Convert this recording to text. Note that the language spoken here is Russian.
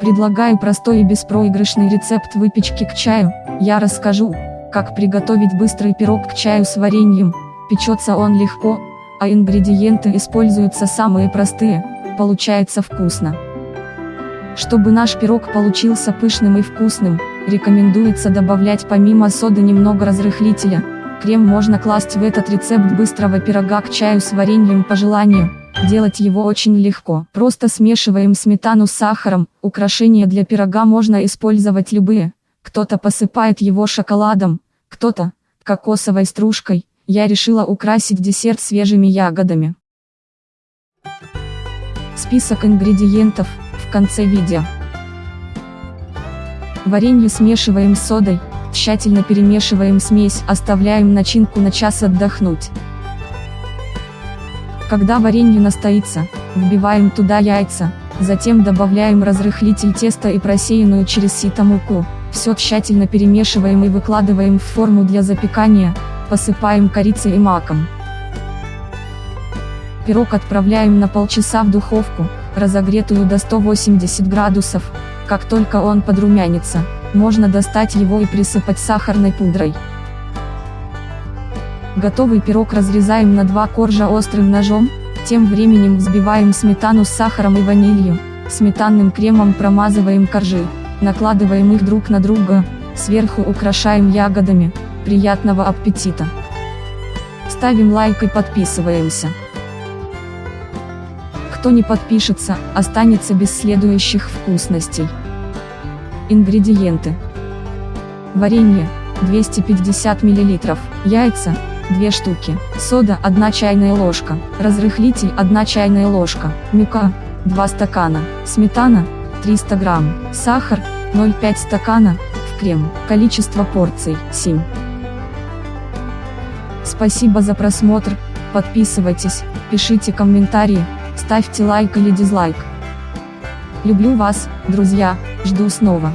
Предлагаю простой и беспроигрышный рецепт выпечки к чаю. Я расскажу, как приготовить быстрый пирог к чаю с вареньем. Печется он легко, а ингредиенты используются самые простые, получается вкусно. Чтобы наш пирог получился пышным и вкусным, рекомендуется добавлять помимо соды немного разрыхлителя. Крем можно класть в этот рецепт быстрого пирога к чаю с вареньем по желанию. Делать его очень легко. Просто смешиваем сметану с сахаром, украшения для пирога можно использовать любые. Кто-то посыпает его шоколадом, кто-то кокосовой стружкой. Я решила украсить десерт свежими ягодами. Список ингредиентов в конце видео. Варенье смешиваем с содой, тщательно перемешиваем смесь, оставляем начинку на час отдохнуть. Когда варенье настоится, вбиваем туда яйца, затем добавляем разрыхлитель теста и просеянную через сито муку, все тщательно перемешиваем и выкладываем в форму для запекания, посыпаем корицей и маком. Пирог отправляем на полчаса в духовку, разогретую до 180 градусов, как только он подрумянится, можно достать его и присыпать сахарной пудрой. Готовый пирог разрезаем на два коржа острым ножом, тем временем взбиваем сметану с сахаром и ванилью, сметанным кремом промазываем коржи, накладываем их друг на друга, сверху украшаем ягодами, приятного аппетита! Ставим лайк и подписываемся. Кто не подпишется, останется без следующих вкусностей. Ингредиенты. Варенье, 250 мл, яйца, 2 штуки, сода 1 чайная ложка, разрыхлитель 1 чайная ложка, мука 2 стакана, сметана 300 грамм, сахар 0,5 стакана, в крем, количество порций 7. Спасибо за просмотр, подписывайтесь, пишите комментарии, ставьте лайк или дизлайк. Люблю вас, друзья, жду снова.